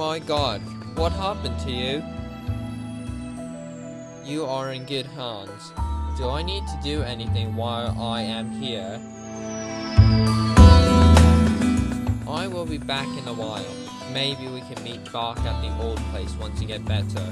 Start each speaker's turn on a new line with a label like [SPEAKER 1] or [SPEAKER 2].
[SPEAKER 1] my god, what happened to you? You are in good hands. Do I need to do anything while I am here? I will be back in a while. Maybe we can meet back at the old place once you get better.